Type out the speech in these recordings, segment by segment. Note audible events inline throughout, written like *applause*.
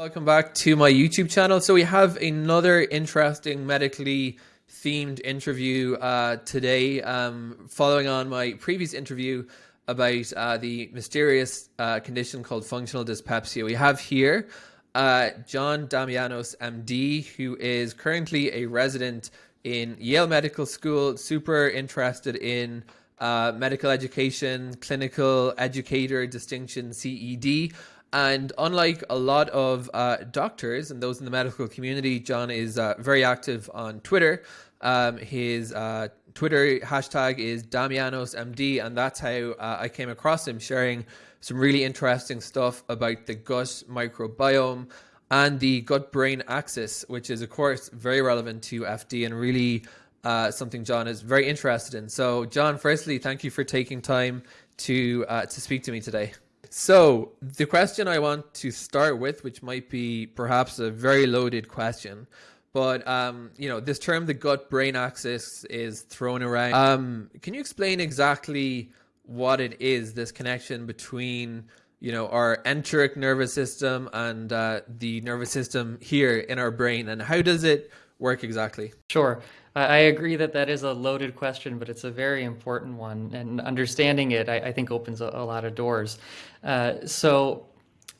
Welcome back to my YouTube channel. So we have another interesting medically themed interview uh, today, um, following on my previous interview about uh, the mysterious uh, condition called functional dyspepsia. We have here uh, John Damianos, MD, who is currently a resident in Yale Medical School, super interested in uh, medical education, clinical educator distinction, CED. And unlike a lot of uh, doctors and those in the medical community, John is uh, very active on Twitter. Um, his uh, Twitter hashtag is DamianosMD, and that's how uh, I came across him sharing some really interesting stuff about the gut microbiome and the gut brain axis, which is, of course, very relevant to FD and really uh, something John is very interested in. So, John, firstly, thank you for taking time to uh, to speak to me today. So, the question I want to start with, which might be perhaps a very loaded question, but um, you know, this term, the gut-brain axis, is thrown around. Um, can you explain exactly what it is? This connection between you know our enteric nervous system and uh, the nervous system here in our brain, and how does it work exactly? Sure. I agree that that is a loaded question, but it's a very important one. And understanding it, I, I think, opens a, a, lot of doors. Uh, so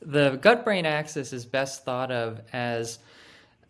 the gut brain axis is best thought of as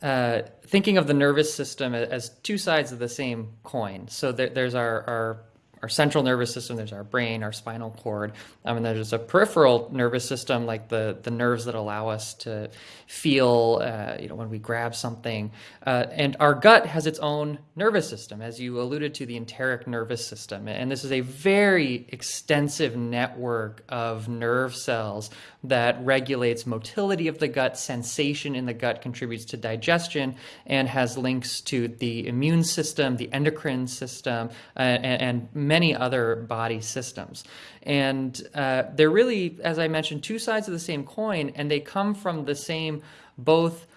uh, thinking of the nervous system as two sides of the same coin. So there, there's our, our our central nervous system, there's our brain, our spinal cord, um, and there's a peripheral nervous system like the, the nerves that allow us to feel, uh, you know, when we grab something. Uh, and our gut has its own nervous system, as you alluded to, the enteric nervous system. And this is a very extensive network of nerve cells that regulates motility of the gut, sensation in the gut contributes to digestion, and has links to the immune system, the endocrine system, uh, and, and, many other body systems. And uh, they're really, as I mentioned, two sides of the same coin, and they come from the same both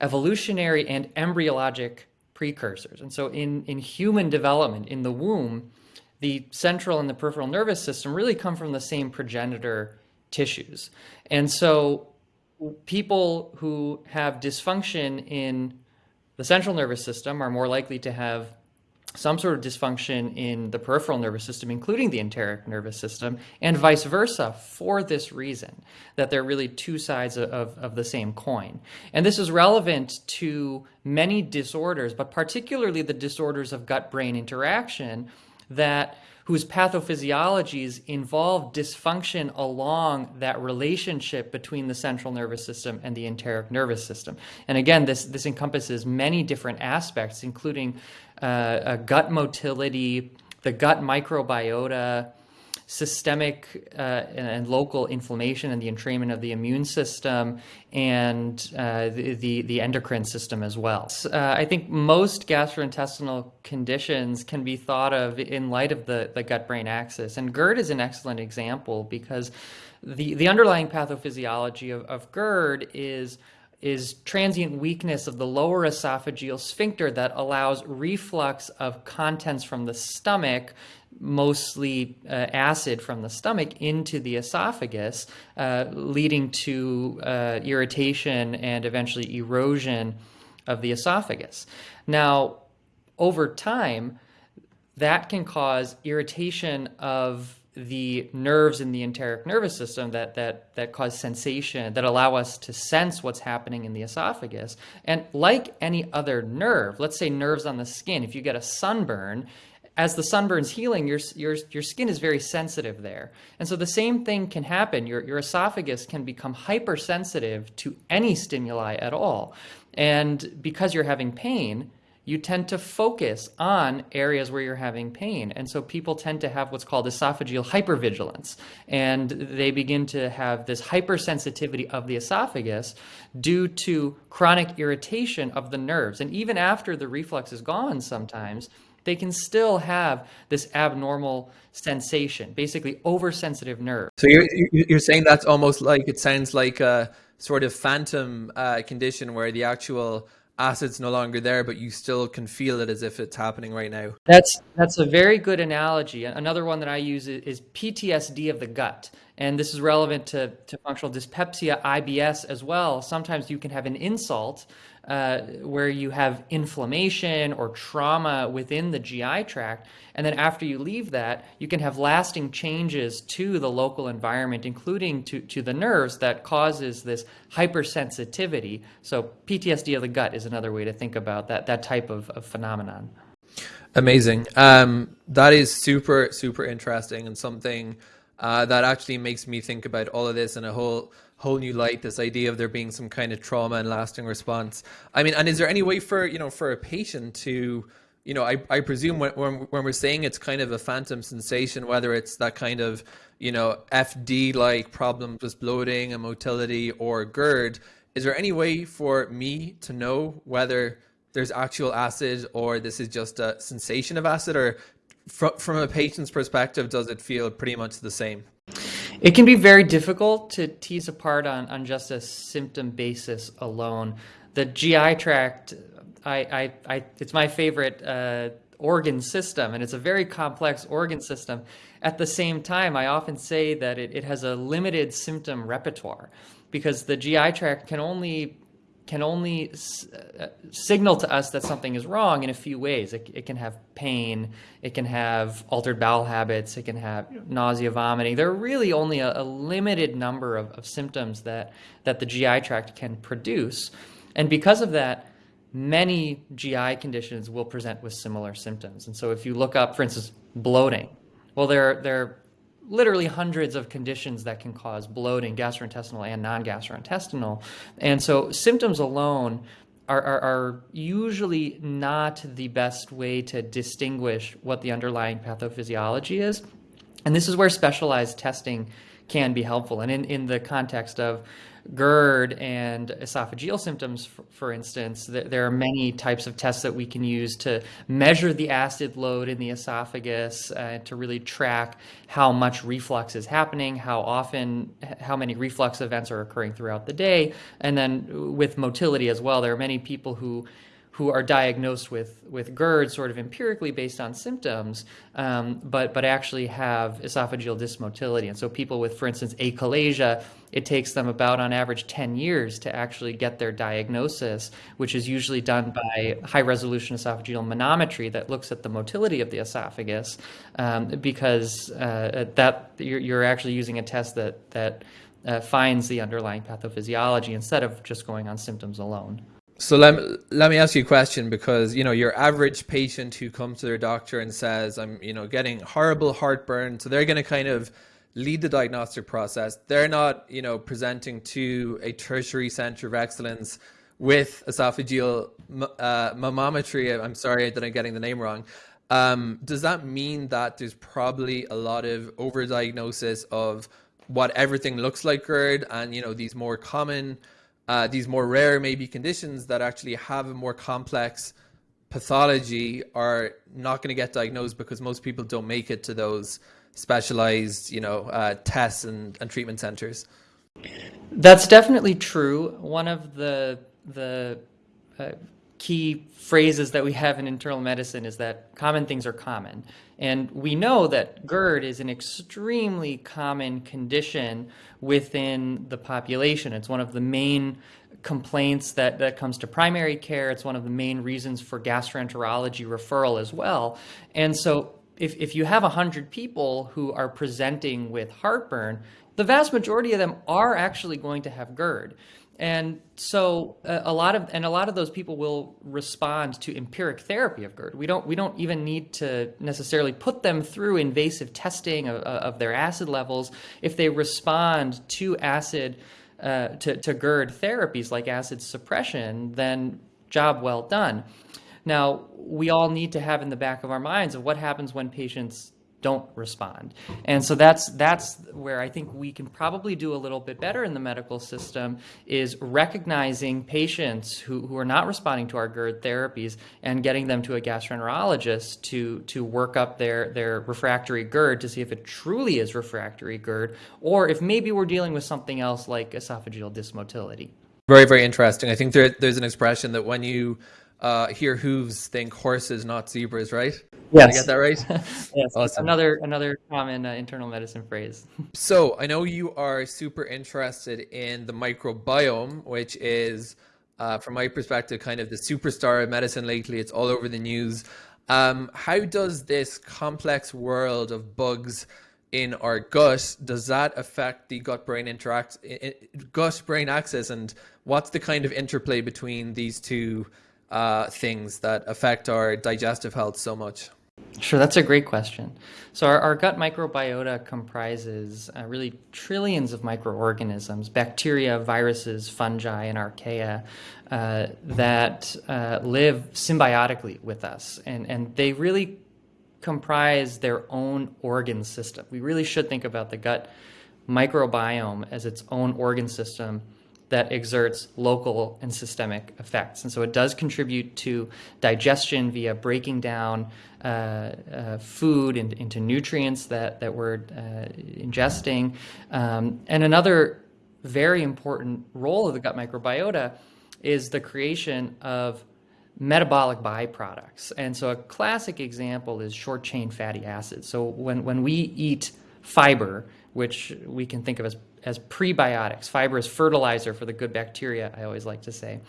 evolutionary and embryologic precursors. And so in, in human development, in the womb, the central and the peripheral nervous system really come from the same progenitor tissues. And so people who have dysfunction in the central nervous system are more likely to have some sort of dysfunction in the peripheral nervous system, including the enteric nervous system, and vice versa for this reason, that they're really two sides of, of the same coin. And this is relevant to many disorders, but particularly the disorders of gut-brain interaction that whose pathophysiologies involve dysfunction along that relationship between the central nervous system and the enteric nervous system. And again, this, this encompasses many different aspects, including uh, gut motility, the gut microbiota, systemic uh, and local inflammation and the entrainment of the immune system and uh, the, the, the, endocrine system as well. Uh, I think most gastrointestinal conditions can be thought of in light of the, the gut-brain axis. And GERD is an excellent example because the, the underlying pathophysiology of, of GERD is is transient weakness of the lower esophageal sphincter that allows reflux of contents from the stomach mostly uh, acid from the stomach into the esophagus, uh, leading to uh, irritation and eventually erosion of the esophagus. Now, over time, that can cause irritation of the nerves in the enteric nervous system that, that, that cause sensation, that allow us to sense what's happening in the esophagus. And like any other nerve, let's say nerves on the skin, if you get a sunburn, as the sunburn's healing, your, your, your skin is very sensitive there. And so the same thing can happen. Your, your esophagus can become hypersensitive to any stimuli at all. And because you're having pain, you tend to focus on areas where you're having pain. And so people tend to have what's called esophageal hypervigilance. And they begin to have this hypersensitivity of the esophagus due to chronic irritation of the nerves. And even after the reflux is gone sometimes, they can still have this abnormal sensation, basically oversensitive nerve. So you're, you're saying that's almost like, it sounds like a sort of phantom uh, condition where the actual acid's no longer there, but you still can feel it as if it's happening right now. That's that's a very good analogy. Another one that I use is PTSD of the gut. And this is relevant to, to functional dyspepsia, IBS as well. Sometimes you can have an insult uh, where you have inflammation or trauma within the GI tract. And then after you leave that, you can have lasting changes to the local environment, including to, to the nerves that causes this hypersensitivity. So PTSD of the gut is another way to think about that, that type of, of phenomenon. Amazing. Um, that is super, super interesting and something uh, that actually makes me think about all of this in a whole whole new light. This idea of there being some kind of trauma and lasting response. I mean, and is there any way for you know for a patient to you know, I, I presume when, when, when we're saying it's kind of a phantom sensation, whether it's that kind of, you know, FD like problems with bloating and motility or GERD, is there any way for me to know whether there's actual acid or this is just a sensation of acid or from, from a patient's perspective, does it feel pretty much the same? It can be very difficult to tease apart on, on just a symptom basis alone. The GI tract, I, I, I it's my favorite uh, organ system, and it's a very complex organ system. At the same time, I often say that it, it has a limited symptom repertoire because the GI tract can only can only uh, signal to us that something is wrong in a few ways. It, it, can have pain, it can have altered bowel habits, it can have nausea, vomiting. There are really only a, a limited number of, of, symptoms that, that the GI tract can produce. And because of that, many GI conditions will present with similar symptoms. And so if you look up, for instance, bloating, well, there, there literally hundreds of conditions that can cause bloating, gastrointestinal and non-gastrointestinal. And so symptoms alone are, are, are, usually not the best way to distinguish what the underlying pathophysiology is. And this is where specialized testing can be helpful. And in, in the context of GERD and esophageal symptoms, for, for instance, th there are many types of tests that we can use to measure the acid load in the esophagus, uh, to really track how much reflux is happening, how often, how many reflux events are occurring throughout the day, and then with motility as well. There are many people who who are diagnosed with, with GERD sort of empirically based on symptoms, um, but, but actually have esophageal dysmotility. And so people with, for instance, achalasia, it takes them about on average 10 years to actually get their diagnosis, which is usually done by high resolution esophageal manometry that looks at the motility of the esophagus, um, because uh, that you're, you're actually using a test that, that uh, finds the underlying pathophysiology instead of just going on symptoms alone. So let me, let me ask you a question because you know your average patient who comes to their doctor and says I'm you know getting horrible heartburn so they're going to kind of lead the diagnostic process. They're not you know presenting to a tertiary center of excellence with esophageal uh, mammometry I'm sorry that I'm getting the name wrong. Um, does that mean that there's probably a lot of overdiagnosis of what everything looks like GERD and you know these more common uh, these more rare maybe conditions that actually have a more complex pathology are not going to get diagnosed because most people don't make it to those specialized you know uh, tests and, and treatment centers. That's definitely true. One of the the uh, key phrases that we have in internal medicine is that common things are common. And we know that GERD is an extremely common condition within the population. It's one of the main complaints that, that comes to primary care. It's one of the main reasons for gastroenterology referral as well. And so if, if you have 100 people who are presenting with heartburn, the vast majority of them are actually going to have GERD. And so uh, a lot of and a lot of those people will respond to empiric therapy of GERD. We don't we don't even need to necessarily put them through invasive testing of, of their acid levels if they respond to acid uh, to, to GERD therapies like acid suppression, then job well done. Now, we all need to have in the back of our minds of what happens when patients don't respond. And so that's that's where I think we can probably do a little bit better in the medical system is recognizing patients who, who are not responding to our GERD therapies and getting them to a gastroenterologist to to work up their their refractory GERD to see if it truly is refractory GERD or if maybe we're dealing with something else like esophageal dysmotility. Very very interesting. I think there, there's an expression that when you uh, hear hooves think horses, not zebras, right? Yes. Did I get that right? *laughs* yes. Awesome. Another another common uh, internal medicine phrase. *laughs* so I know you are super interested in the microbiome, which is, uh, from my perspective, kind of the superstar of medicine lately. It's all over the news. Um, how does this complex world of bugs in our gut does that affect the gut brain interact gut brain axis and what's the kind of interplay between these two uh, things that affect our digestive health so much Sure, that's a great question. So, our, our gut microbiota comprises uh, really trillions of microorganisms, bacteria, viruses, fungi, and archaea uh, that uh, live symbiotically with us. And, and they really comprise their own organ system. We really should think about the gut microbiome as its own organ system that exerts local and systemic effects. And so it does contribute to digestion via breaking down uh, uh, food into, nutrients that, that we're uh, ingesting. Um, and another very important role of the gut microbiota is the creation of metabolic byproducts. And so a classic example is short chain fatty acids. So when, when we eat fiber, which we can think of as, as prebiotics, fiber is fertilizer for the good bacteria, I always like to say.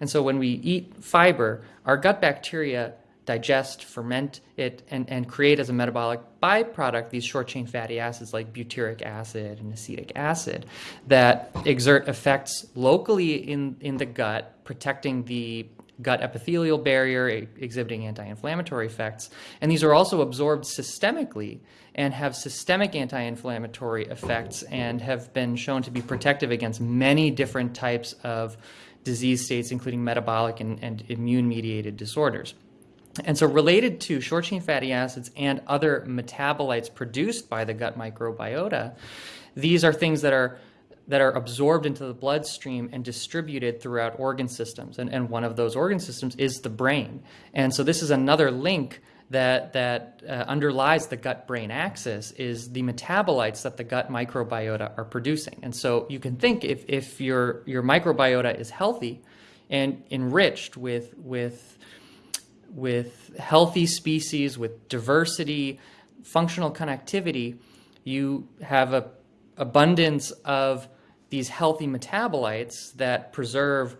And so when we eat fiber, our gut bacteria digest, ferment it, and, and create as a metabolic byproduct these short chain fatty acids like butyric acid and acetic acid that exert effects locally in, in the gut, protecting the gut epithelial barrier, exhibiting anti inflammatory effects. And these are also absorbed systemically and have systemic anti inflammatory effects and have been shown to be protective against many different types of disease states, including metabolic and, and immune mediated disorders. And so, related to short chain fatty acids and other metabolites produced by the gut microbiota, these are things that are that are absorbed into the bloodstream and distributed throughout organ systems. And, and one of those organ systems is the brain. And so this is another link that, that uh, underlies the gut-brain axis is the metabolites that the gut microbiota are producing. And so you can think if, if your, your microbiota is healthy and enriched with, with, with healthy species, with diversity, functional connectivity, you have a abundance of these healthy metabolites that preserve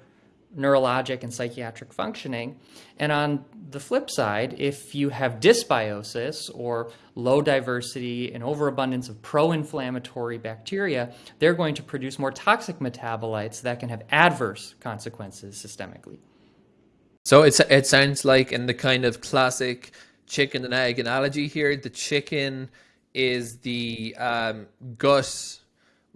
neurologic and psychiatric functioning. And on the flip side, if you have dysbiosis or low diversity and overabundance of pro inflammatory bacteria, they're going to produce more toxic metabolites that can have adverse consequences systemically. So it's, it sounds like, in the kind of classic chicken and egg analogy here, the chicken is the um, gut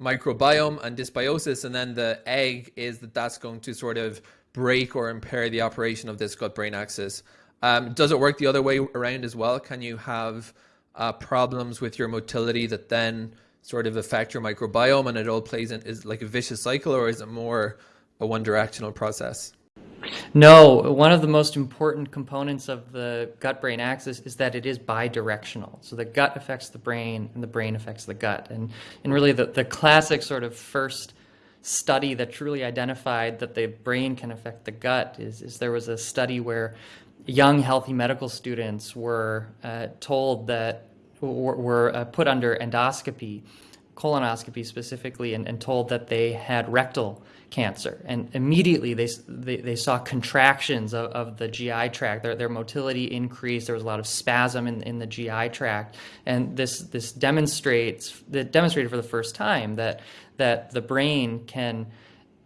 microbiome and dysbiosis, and then the egg is that that's going to sort of break or impair the operation of this gut brain axis. Um, does it work the other way around as well? Can you have uh, problems with your motility that then sort of affect your microbiome and it all plays in is like a vicious cycle, or is it more a one directional process? No, one of the most important components of the gut brain axis is that it is bidirectional. So the gut affects the brain and the brain affects the gut. And, and really, the, the classic sort of first study that truly identified that the brain can affect the gut is, is there was a study where young, healthy medical students were uh, told that, were, were uh, put under endoscopy, colonoscopy specifically, and, and told that they had rectal cancer. And immediately they, they, they saw contractions of, of, the GI tract. Their, their motility increased. There was a lot of spasm in, in the GI tract. And this, this demonstrates, that demonstrated for the first time that, that the brain can,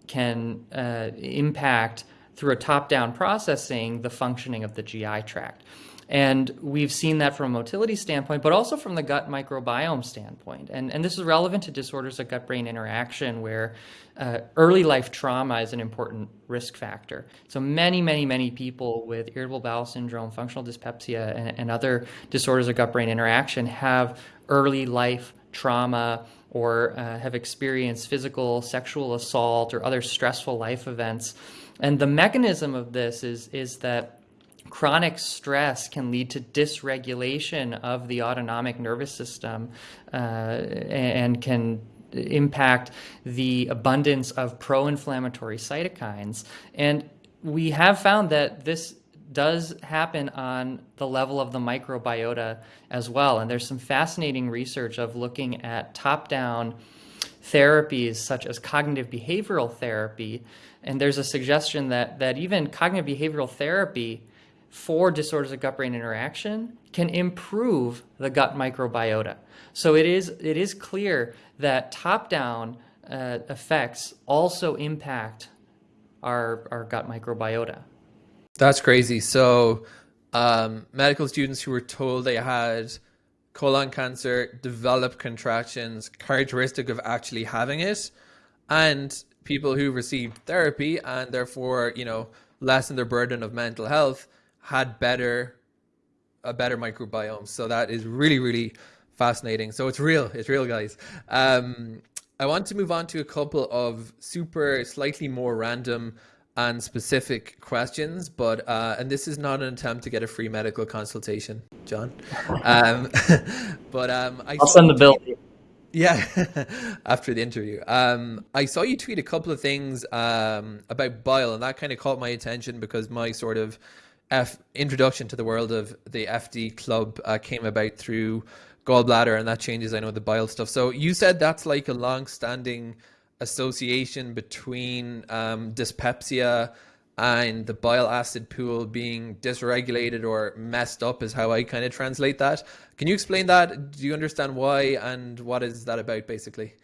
can uh, impact through a top-down processing the functioning of the GI tract. And we've seen that from a motility standpoint, but also from the gut microbiome standpoint. And, and this is relevant to disorders of gut brain interaction, where uh, early life trauma is an important risk factor. So, many, many, many people with irritable bowel syndrome, functional dyspepsia, and, and other disorders of gut brain interaction have early life trauma or uh, have experienced physical, sexual assault, or other stressful life events. And the mechanism of this is, is that chronic stress can lead to dysregulation of the autonomic nervous system uh, and can impact the abundance of pro-inflammatory cytokines and we have found that this does happen on the level of the microbiota as well. And there's some fascinating research of looking at top down therapies such as cognitive behavioral therapy. And there's a suggestion that, that even cognitive behavioral therapy for disorders of gut brain interaction can improve the gut microbiota. So it is, it is clear that top down uh, effects also impact our, our gut microbiota. That's crazy. So, um, medical students who were told they had colon cancer develop contractions characteristic of actually having it, and people who received therapy and therefore, you know, lessen their burden of mental health had better a better microbiome. So that is really, really fascinating. So it's real. It's real, guys. Um, I want to move on to a couple of super, slightly more random and specific questions, but uh, and this is not an attempt to get a free medical consultation, John. Um, *laughs* but um, I will send the bill. Yeah, *laughs* after the interview. Um, I saw you tweet a couple of things um, about bile, and that kind of caught my attention because my sort of F introduction to the world of the FD club uh, came about through gallbladder, and that changes, I know, the bile stuff. So you said that's like a long-standing association between um, dyspepsia and the bile acid pool being dysregulated or messed up is how I kind of translate that. Can you explain that? Do you understand why and what is that about basically?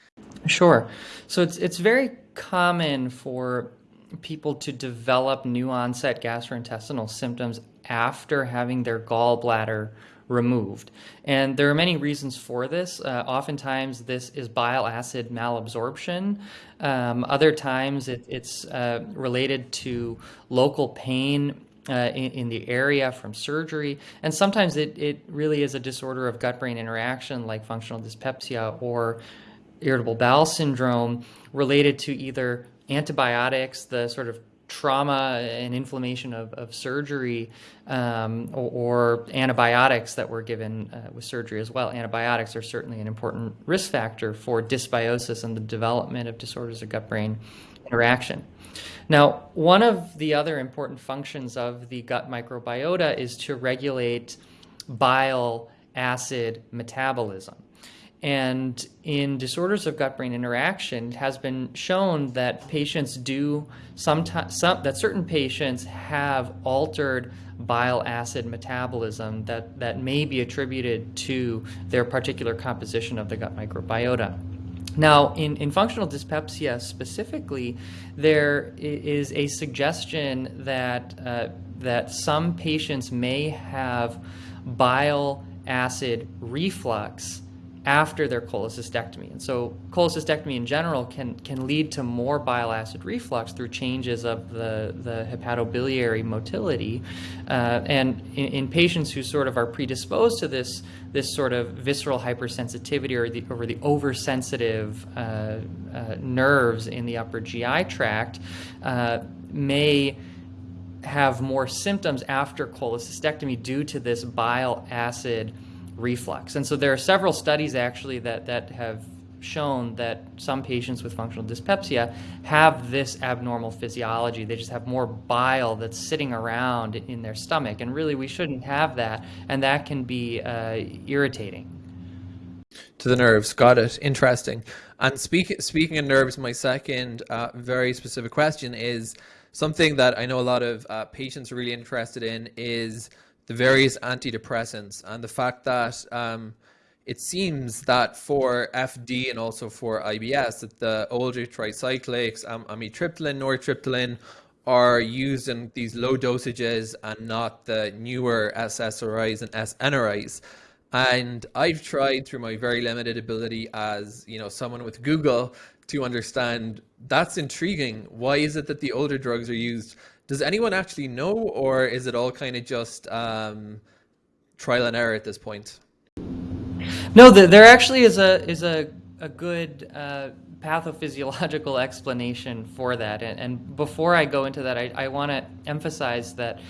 Sure. So it's it's very common for people to develop new onset gastrointestinal symptoms after having their gallbladder removed. And there are many reasons for this. Uh, oftentimes, this is bile acid malabsorption. Um, other times, it, it's uh, related to local pain uh, in, in, the area from surgery. And sometimes it, it really is a disorder of gut brain interaction, like functional dyspepsia or irritable bowel syndrome, related to either antibiotics, the sort of trauma and inflammation of, of surgery um, or, or, antibiotics that were given uh, with surgery as well. Antibiotics are certainly an important risk factor for dysbiosis and the development of disorders of gut brain interaction. Now, one of the other important functions of the gut microbiota is to regulate bile acid metabolism. And in disorders of gut-brain interaction, it has been shown that patients do sometimes some, that certain patients have altered bile acid metabolism that, that may be attributed to their particular composition of the gut microbiota. Now, in, in functional dyspepsia specifically, there is a suggestion that, uh, that some patients may have bile acid reflux after their cholecystectomy. And so cholecystectomy in general can, can lead to more bile acid reflux through changes of the, the hepatobiliary motility. Uh, and in, in, patients who sort of are predisposed to this, this sort of visceral hypersensitivity or the, or the oversensitive uh, uh, nerves in the upper GI tract uh, may have more symptoms after cholecystectomy due to this bile acid reflux. And so there are several studies actually that, that have shown that some patients with functional dyspepsia have this abnormal physiology. They just have more bile that's sitting around in their stomach. And really, we shouldn't have that. And that can be uh, irritating. To the nerves. Got it. Interesting. And speak, speaking of nerves, my second uh, very specific question is something that I know a lot of uh, patients are really interested in is the various antidepressants and the fact that um, it seems that for FD and also for IBS that the older tricyclics, um, amitriptyline, nortriptyline are used in these low dosages and not the newer SSRIs and SNRIs. And I've tried through my very limited ability as you know someone with Google to understand that's intriguing. Why is it that the older drugs are used does anyone actually know, or is it all kind of just um, trial and error at this point? No, there actually is a is a a good uh, pathophysiological *laughs* explanation for that. And, and, before I go into that, I, I want to emphasize that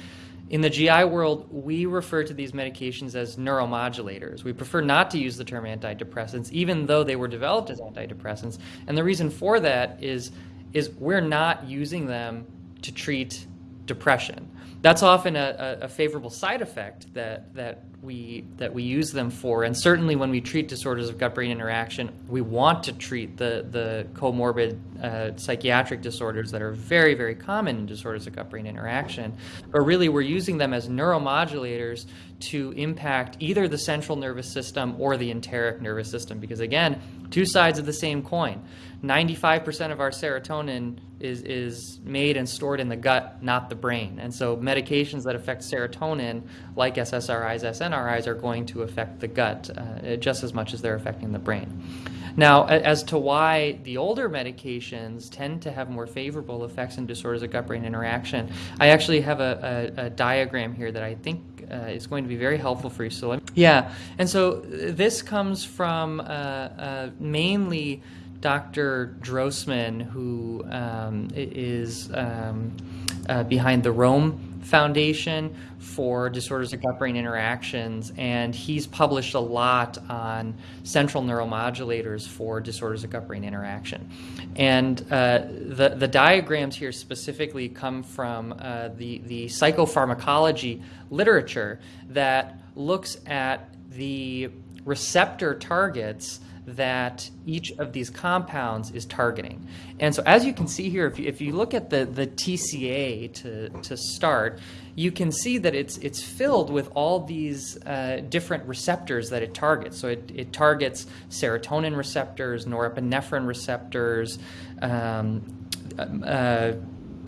in the GI world, we refer to these medications as neuromodulators. We prefer not to use the term antidepressants, even though they were developed as antidepressants. And the reason for that is is we're not using them to treat depression. That's often a, a, favorable side effect that, that, we, that we use them for. And certainly when we treat disorders of gut brain interaction, we want to treat the, the comorbid uh, psychiatric disorders that are very, very common in disorders of gut brain interaction. But really, we're using them as neuromodulators to impact either the central nervous system or the enteric nervous system. Because again, two sides of the same coin. 95% of our serotonin is, is made and stored in the gut, not the brain. And so medications that affect serotonin, like SSRIs, SNRIs, are going to affect the gut uh, just as much as they're affecting the brain. Now, as to why the older medications tend to have more favorable effects in disorders of gut-brain interaction, I actually have a, a, a diagram here that I think uh, is going to be very helpful for you. So, yeah, and so this comes from uh, uh, mainly Dr. Drossman, who um, is um, uh, behind the Rome Foundation for Disorders of Gut Brain Interactions, and he's published a lot on central neuromodulators for disorders of gut brain interaction. And uh, the, the diagrams here specifically come from uh, the, the psychopharmacology literature that looks at the receptor targets that each of these compounds is targeting. And so as you can see here, if you, if you look at the, the TCA to, to start, you can see that it's, it's filled with all these uh, different receptors that it targets. So it, it targets serotonin receptors, norepinephrine receptors, um, uh,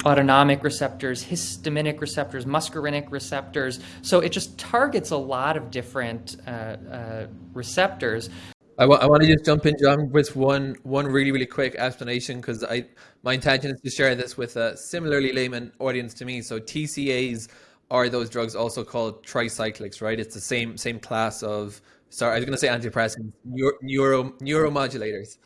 autonomic receptors, histaminic receptors, muscarinic receptors. So it just targets a lot of different uh, uh, receptors. I, want to just jump in, John, with one one really really quick explanation because I my intention is to share this with a similarly layman audience to me. So TCAs are those drugs also called tricyclics, right? It's the same same class of sorry, I was going to say antidepressants, neuro, neuro neuromodulators.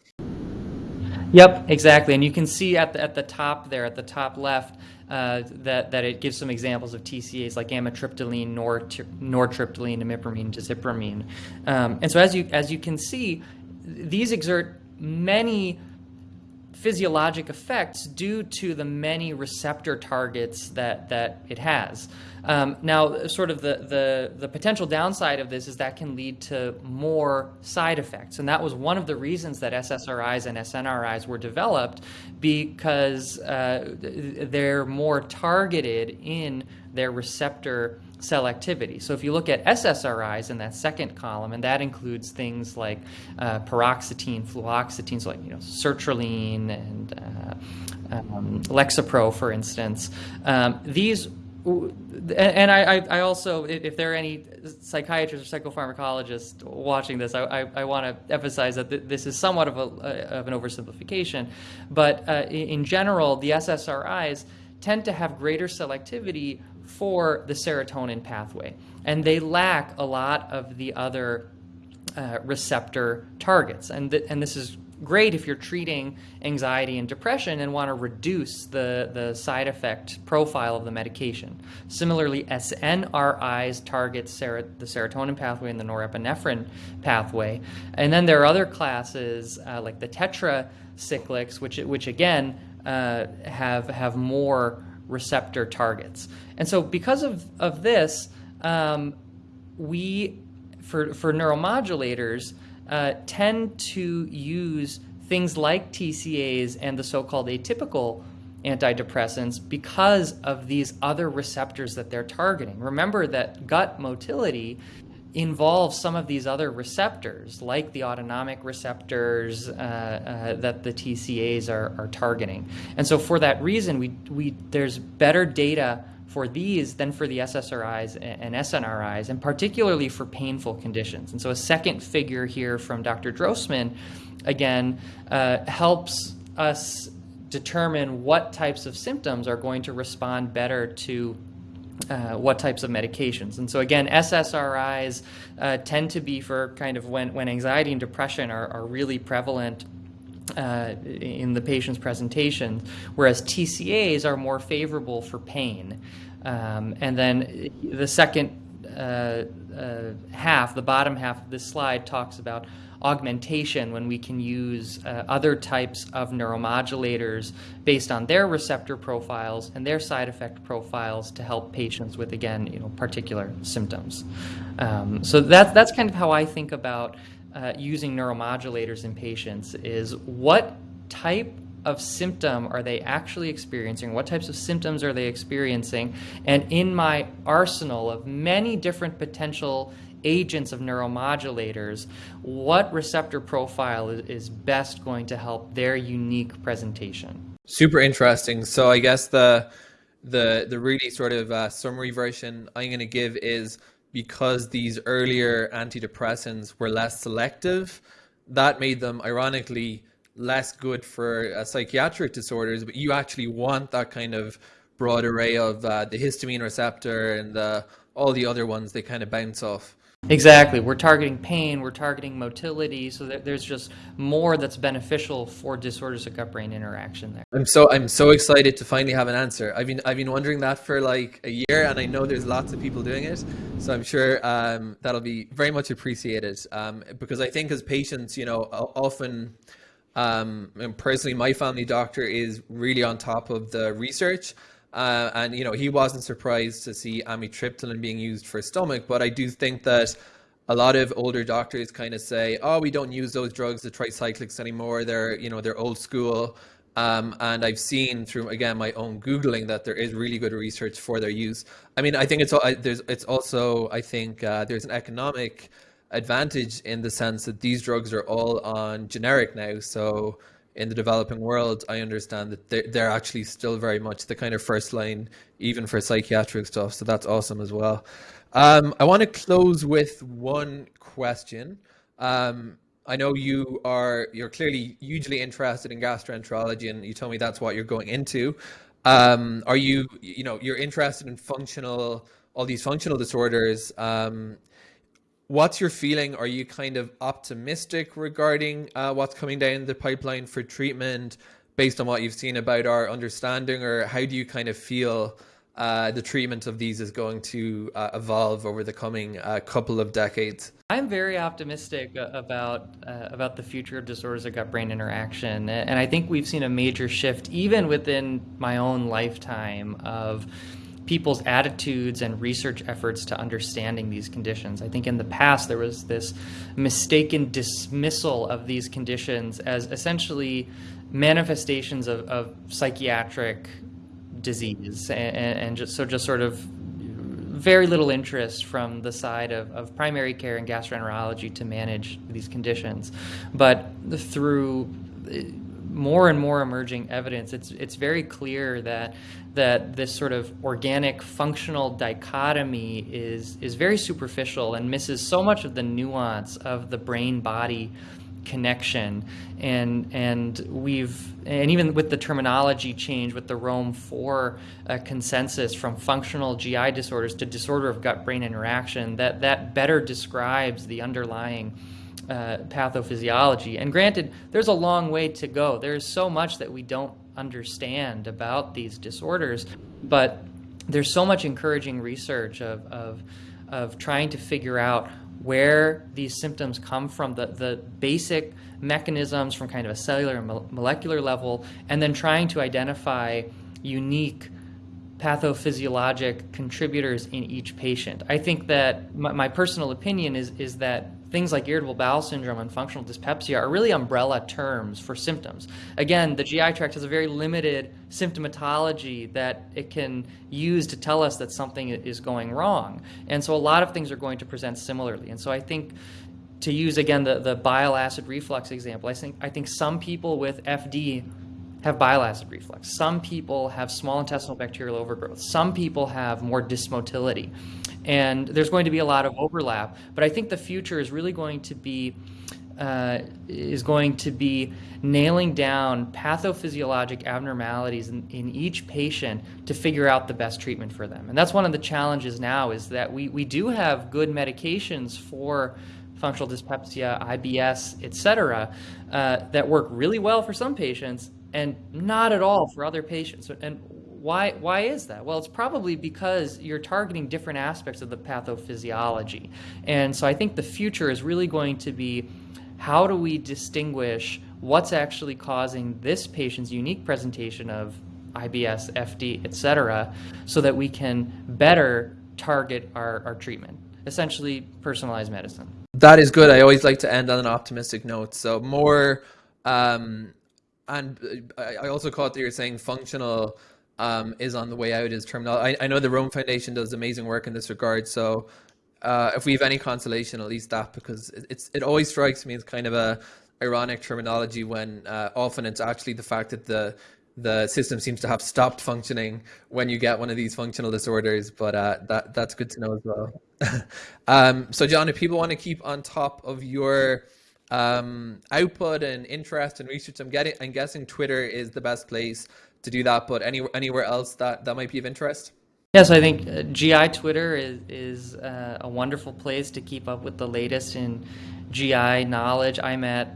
Yep, exactly. And you can see at the, at the top there, at the top left, uh, that, that it gives some examples of TCAs like amitriptyline, nor, nortriptyline, imipramine, desipramine. Um, and so as you, as you can see, these exert many physiologic effects due to the many receptor targets that, that it has. Um, now, sort of the, the, the, potential downside of this is that can lead to more side effects. And that was one of the reasons that SSRIs and SNRIs were developed because uh, they're more targeted in their receptor cell activity. So if you look at SSRIs in that second column, and that includes things like uh, paroxetine, fluoxetine, so like you know sertraline and uh, um, Lexapro, for instance, um, these and I, I, also, if there are any psychiatrists or psychopharmacologists watching this, I, I, want to emphasize that this is somewhat of, a, of an oversimplification. But uh, in general, the SSRIs tend to have greater selectivity for the serotonin pathway. And they lack a lot of the other uh, receptor targets. And, th and this is great if you're treating anxiety and depression and want to reduce the, the side effect profile of the medication. Similarly, SNRIs target ser the serotonin pathway and the norepinephrine pathway. And then there are other classes uh, like the tetracyclics, which, which again uh, have, have more receptor targets. And so because of, of this, um, we, for, for neuromodulators, uh, tend to use things like TCAs and the so-called atypical antidepressants because of these other receptors that they're targeting. Remember that gut motility involves some of these other receptors, like the autonomic receptors uh, uh, that the TCAs are, are, targeting. And so for that reason, we, we, there's better data for these than for the SSRIs and SNRIs, and particularly for painful conditions. And so a second figure here from Dr. Drossman, again, uh, helps us determine what types of symptoms are going to respond better to uh, what types of medications. And so again, SSRIs uh, tend to be for kind of when, when anxiety and depression are, are really prevalent uh, in the patient's presentation, whereas TCAs are more favorable for pain. Um, and then the second uh, uh, half, the bottom half of this slide, talks about augmentation when we can use uh, other types of neuromodulators based on their receptor profiles and their side effect profiles to help patients with, again, you know, particular symptoms. Um, so that's, that's kind of how I think about uh, using neuromodulators in patients is what type of symptom are they actually experiencing? What types of symptoms are they experiencing? And in my arsenal of many different potential agents of neuromodulators, what receptor profile is best going to help their unique presentation? Super interesting. So I guess the the the really sort of uh, summary version I'm going to give is because these earlier antidepressants were less selective, that made them ironically less good for uh, psychiatric disorders, but you actually want that kind of broad array of uh, the histamine receptor and the, all the other ones they kind of bounce off. Exactly. We're targeting pain, we're targeting motility, so there's just more that's beneficial for disorders of gut-brain interaction there. I'm so I'm so excited to finally have an answer. I've been I've been wondering that for like a year, and I know there's lots of people doing it, so I'm sure um, that'll be very much appreciated. Um, because I think as patients, you know, often um, and personally, my family doctor is really on top of the research. Uh, and, you know, he wasn't surprised to see amitriptyline being used for stomach. But I do think that a lot of older doctors kind of say, oh, we don't use those drugs, the tricyclics anymore. They're, you know, they're old school. Um, and I've seen through again my own googling that there is really good research for their use. I mean, I think it's there's it's also I think uh, there's an economic advantage in the sense that these drugs are all on generic now. So in the developing world, I understand that they're, they're actually still very much the kind of first line, even for psychiatric stuff. So that's awesome as well. Um, I want to close with one question. Um, I know you are you're clearly hugely interested in gastroenterology, and you told me that's what you're going into. Um, are you you know you're interested in functional all these functional disorders? What's your feeling? Are you kind of optimistic regarding uh, what's coming down the pipeline for treatment based on what you've seen about our understanding, or how do you kind of feel uh, the treatment of these is going to uh, evolve over the coming uh, couple of decades? I'm very optimistic about uh, about the future of disorders of gut-brain interaction, and I think we've seen a major shift even within my own lifetime of people's attitudes and research efforts to understanding these conditions. I think in the past there was this mistaken dismissal of these conditions as essentially manifestations of, of psychiatric disease and, and, just so just sort of very little interest from the side of, of primary care and gastroenterology to manage these conditions. But through more and more emerging evidence, it's it's very clear that that this sort of organic functional dichotomy is is very superficial and misses so much of the nuance of the brain body connection. And and we've and even with the terminology change with the Rome 4 uh, consensus from functional GI disorders to disorder of gut brain interaction that that better describes the underlying uh, pathophysiology. And granted, there's a long way to go. There's so much that we don't understand about these disorders, but there's so much encouraging research of, of, of trying to figure out where these symptoms come from, the, the basic mechanisms from kind of a cellular and molecular level, and then trying to identify unique pathophysiologic contributors in each patient. I think that my, my personal opinion is, is that things like irritable bowel syndrome and functional dyspepsia are really umbrella terms for symptoms. Again, the GI tract has a very limited symptomatology that it can use to tell us that something is going wrong. And so a lot of things are going to present similarly. And so I think to use again the, the bile acid reflux example, I think I think some people with FD have bile acid reflux. Some people have small intestinal bacterial overgrowth. Some people have more dysmotility. And there's going to be a lot of overlap. But I think the future is really going to be uh, is going to be nailing down pathophysiologic abnormalities in, in, each patient to figure out the best treatment for them. And that's one of the challenges now is that we, we do have good medications for functional dyspepsia, IBS, et cetera, uh, that work really well for some patients and not at all for other patients. And why, why is that? Well, it's probably because you're targeting different aspects of the pathophysiology. And so I think the future is really going to be how do we distinguish what's actually causing this patient's unique presentation of IBS, FD, et cetera, so that we can better target our, our treatment. Essentially, personalized medicine. That is good. I always like to end on an optimistic note. So more, um, and I also caught that you're saying functional um, is on the way out is terminal. I, I, know the Rome Foundation does amazing work in this regard. So uh, if we have any consolation, at least that, because it's it always strikes me as kind of a ironic terminology when uh, often it's actually the fact that the the system seems to have stopped functioning when you get one of these functional disorders, but uh, that that's good to know as well. *laughs* um, so, John, if people want to keep on top of your um, output and interest and research, I'm getting, I'm guessing Twitter is the best place to do that. But any, anywhere else that that might be of interest? Yes, I think uh, GI Twitter is is uh, a wonderful place to keep up with the latest in GI knowledge. I'm at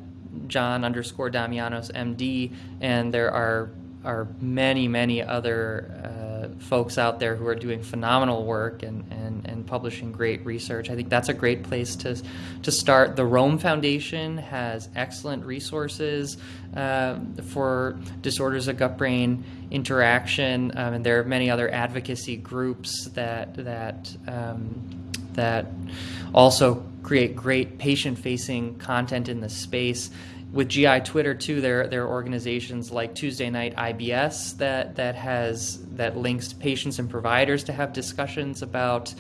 John underscore Damianos MD, and there are are many, many other uh, folks out there who are doing phenomenal work and, and, and publishing great research. I think that's a great place to, to start. The Rome Foundation has excellent resources uh, for disorders of gut brain interaction, um, and there are many other advocacy groups that, that, um, that also create great patient facing content in the space with GI Twitter too, there there are organizations like Tuesday Night IBS that that has that links patients and providers to have discussions about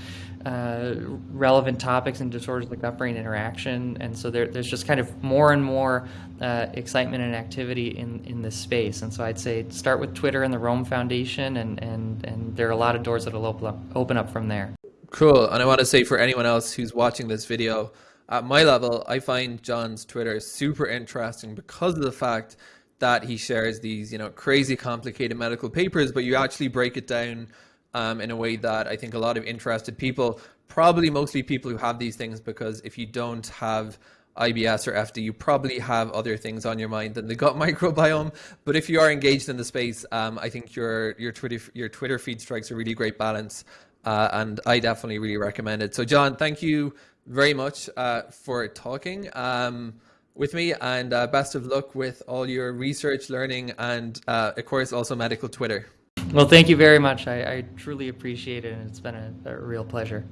uh, relevant topics and disorders like gut-brain interaction, and so there, there's just kind of more and more uh, excitement and activity in, in this space. And so I'd say start with Twitter and the Rome Foundation, and, and, and there are a lot of doors that'll open up, open up from there. Cool. And I want to say for anyone else who's watching this video, at my level, I find John's Twitter super interesting because of the fact that he shares these, you know, crazy complicated medical papers, but you actually break it down um, in a way that I think a lot of interested people, probably mostly people who have these things, because if you don't have IBS or FD, you probably have other things on your mind than the gut *laughs* microbiome. But if you are engaged in the space, um, I think your your Twitter your Twitter feed strikes a really great balance, uh, and I definitely really recommend it. So, John, thank you very much uh, for talking um, with me and uh, best of luck with all your research, learning, and uh, of course also medical Twitter. Well, thank you very much. I, I truly appreciate it, and it's been a, a real pleasure.